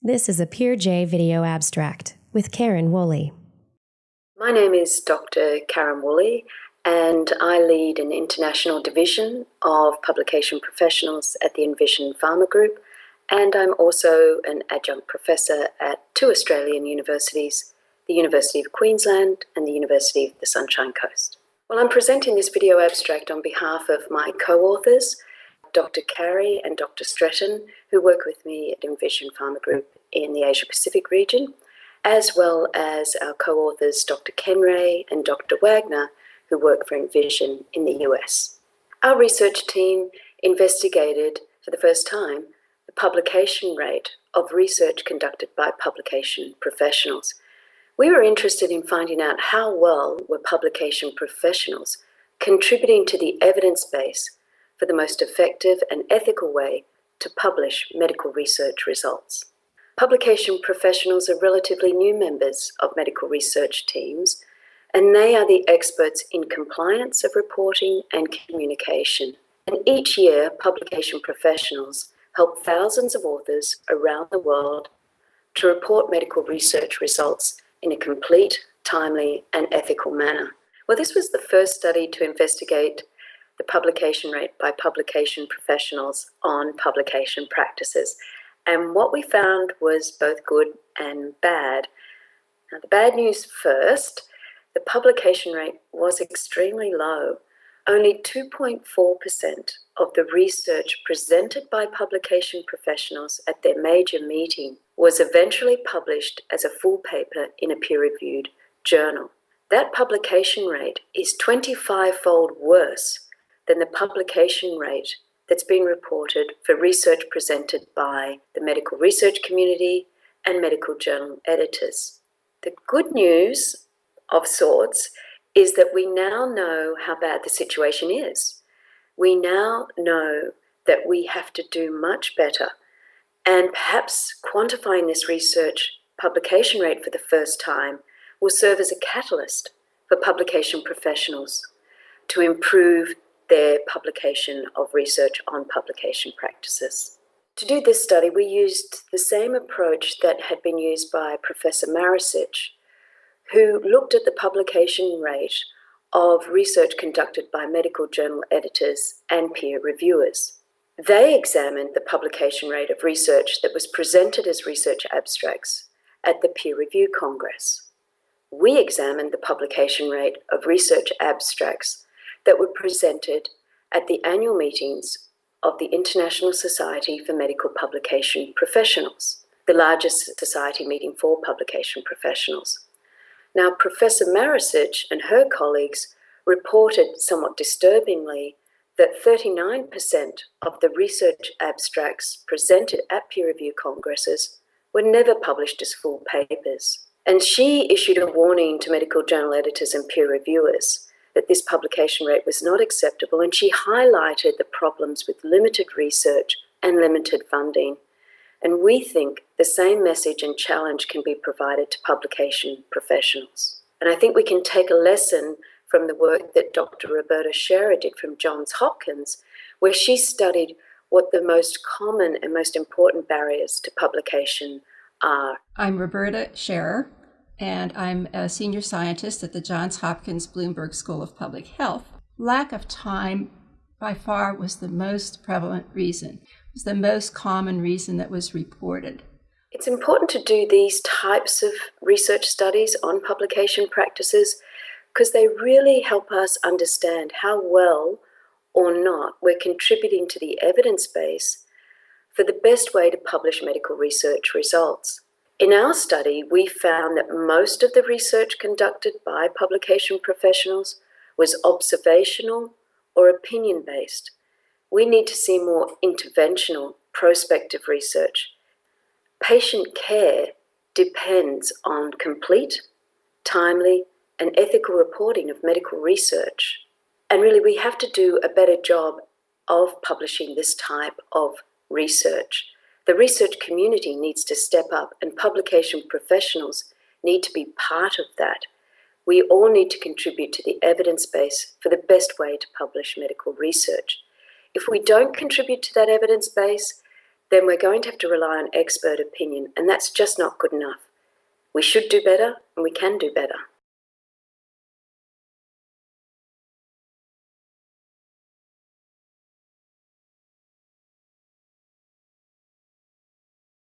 This is a PeerJ video abstract with Karen Woolley. My name is Dr. Karen Woolley, and I lead an international division of publication professionals at the Envision Pharma Group, and I'm also an adjunct professor at two Australian universities, the University of Queensland and the University of the Sunshine Coast. Well, I'm presenting this video abstract on behalf of my co-authors, Dr. Carey and Dr. Stretton, who work with me at Envision Pharma Group in the Asia Pacific region, as well as our co-authors Dr. Kenreigh and Dr. Wagner, who work for Envision in the US. Our research team investigated for the first time the publication rate of research conducted by publication professionals. We were interested in finding out how well were publication professionals contributing to the evidence base for the most effective and ethical way to publish medical research results. Publication professionals are relatively new members of medical research teams, and they are the experts in compliance of reporting and communication. And each year, publication professionals help thousands of authors around the world to report medical research results in a complete, timely, and ethical manner. Well, this was the first study to investigate the publication rate by publication professionals on publication practices. And what we found was both good and bad. Now, the bad news first the publication rate was extremely low. Only 2.4% of the research presented by publication professionals at their major meeting was eventually published as a full paper in a peer reviewed journal. That publication rate is 25 fold worse than the publication rate that's been reported for research presented by the medical research community and medical journal editors. The good news of sorts is that we now know how bad the situation is. We now know that we have to do much better and perhaps quantifying this research publication rate for the first time will serve as a catalyst for publication professionals to improve their publication of research on publication practices. To do this study, we used the same approach that had been used by Professor Marušić, who looked at the publication rate of research conducted by medical journal editors and peer reviewers. They examined the publication rate of research that was presented as research abstracts at the Peer Review Congress. We examined the publication rate of research abstracts that were presented at the annual meetings of the International Society for Medical Publication Professionals, the largest society meeting for publication professionals. Now, Professor Marušić and her colleagues reported somewhat disturbingly that 39% of the research abstracts presented at peer review congresses were never published as full papers. And she issued a warning to medical journal editors and peer reviewers that this publication rate was not acceptable, and she highlighted the problems with limited research and limited funding. And we think the same message and challenge can be provided to publication professionals. And I think we can take a lesson from the work that Dr. Roberta Scherer did from Johns Hopkins, where she studied what the most common and most important barriers to publication are. I'm Roberta Scherer and I'm a senior scientist at the Johns Hopkins Bloomberg School of Public Health. Lack of time by far was the most prevalent reason, it was the most common reason that was reported. It's important to do these types of research studies on publication practices because they really help us understand how well or not we're contributing to the evidence base for the best way to publish medical research results. In our study, we found that most of the research conducted by publication professionals was observational or opinion based. We need to see more interventional, prospective research. Patient care depends on complete, timely, and ethical reporting of medical research. And really, we have to do a better job of publishing this type of research. The research community needs to step up and publication professionals need to be part of that. We all need to contribute to the evidence base for the best way to publish medical research. If we don't contribute to that evidence base, then we're going to have to rely on expert opinion, and that's just not good enough. We should do better, and we can do better.